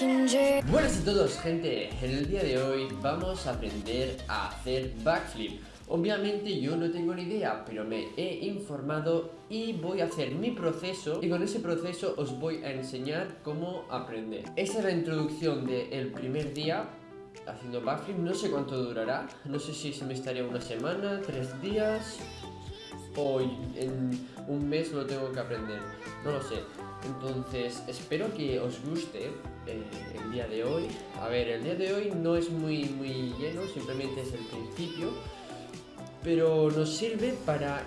Buenas a todos gente, en el día de hoy vamos a aprender a hacer backflip. Obviamente yo no tengo ni idea, pero me he informado y voy a hacer mi proceso. Y con ese proceso os voy a enseñar cómo aprender. Esta es la introducción del primer día haciendo backflip, no sé cuánto durará, no sé si se me estaría una semana, tres días. O en un mes lo tengo que aprender, no lo sé entonces, espero que os guste eh, el día de hoy. A ver, el día de hoy no es muy, muy lleno, simplemente es el principio. Pero nos sirve para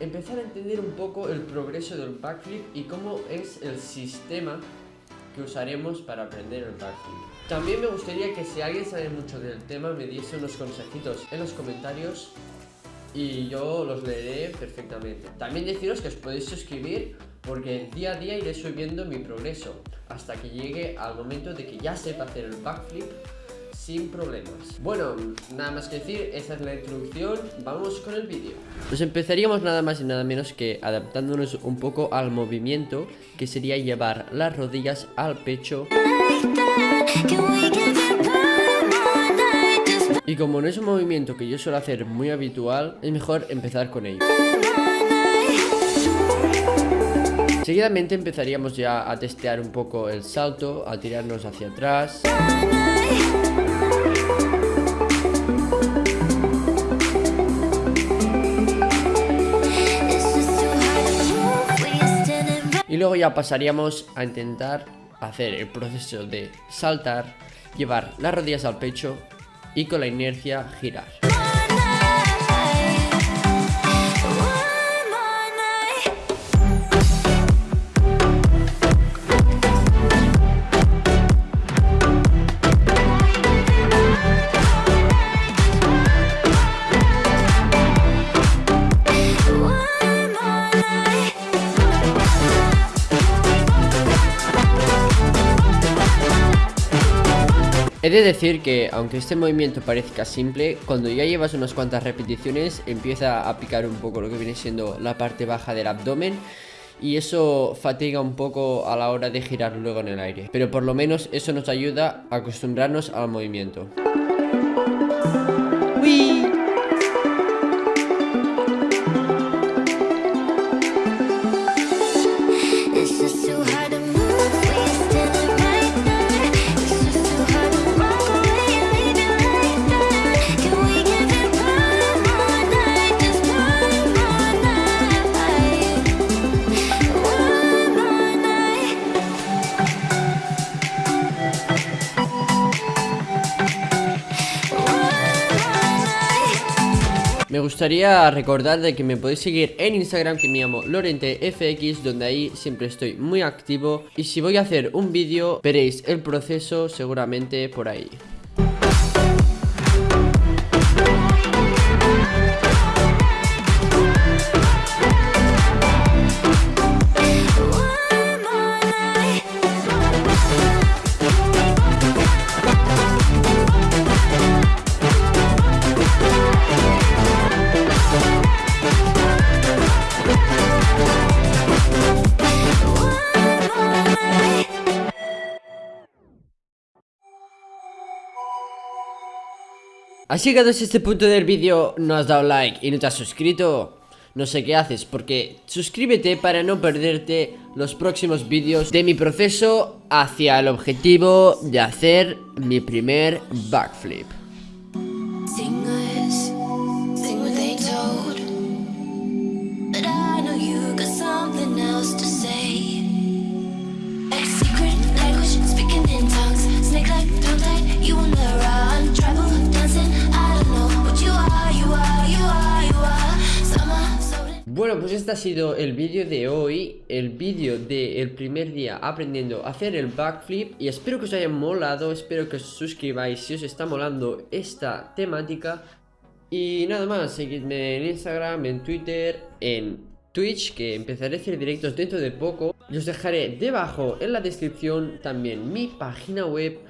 empezar a entender un poco el progreso del backflip y cómo es el sistema que usaremos para aprender el backflip. También me gustaría que si alguien sabe mucho del tema me diese unos consejitos en los comentarios y yo los leeré perfectamente. También deciros que os podéis suscribir porque día a día iré subiendo mi progreso hasta que llegue al momento de que ya sepa hacer el backflip sin problemas. Bueno, nada más que decir, esa es la introducción, vamos con el vídeo. Pues empezaríamos nada más y nada menos que adaptándonos un poco al movimiento, que sería llevar las rodillas al pecho. Y como no es un movimiento que yo suelo hacer muy habitual, es mejor empezar con ello. Seguidamente empezaríamos ya a testear un poco el salto, a tirarnos hacia atrás. Y luego ya pasaríamos a intentar hacer el proceso de saltar, llevar las rodillas al pecho y con la inercia girar. He de decir que, aunque este movimiento parezca simple, cuando ya llevas unas cuantas repeticiones empieza a picar un poco lo que viene siendo la parte baja del abdomen y eso fatiga un poco a la hora de girar luego en el aire. Pero por lo menos eso nos ayuda a acostumbrarnos al movimiento. Me gustaría recordar de que me podéis seguir en Instagram que me llamo LorenteFX donde ahí siempre estoy muy activo y si voy a hacer un vídeo veréis el proceso seguramente por ahí. Has llegado a este punto del vídeo, no has dado like y no te has suscrito no sé qué haces, porque suscríbete para no perderte los próximos vídeos de mi proceso hacia el objetivo de hacer mi primer backflip. Pues este ha sido el vídeo de hoy, el vídeo del primer día aprendiendo a hacer el backflip y espero que os haya molado, espero que os suscribáis si os está molando esta temática. Y nada más, seguidme en Instagram, en Twitter, en Twitch que empezaré a hacer directos dentro de poco. Y os dejaré debajo en la descripción también mi página web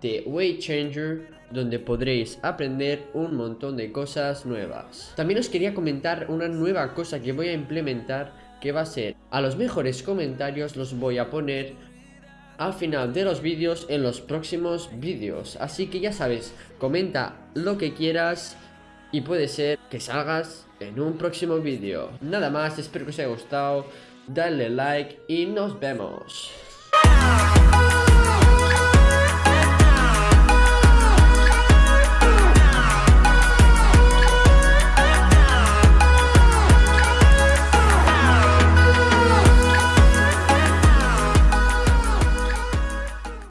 de Weight Changer donde podréis aprender un montón de cosas nuevas. También os quería comentar una nueva cosa que voy a implementar que va a ser a los mejores comentarios los voy a poner al final de los vídeos en los próximos vídeos. Así que ya sabes, comenta lo que quieras y puede ser que salgas en un próximo vídeo. Nada más, espero que os haya gustado, dale like y nos vemos.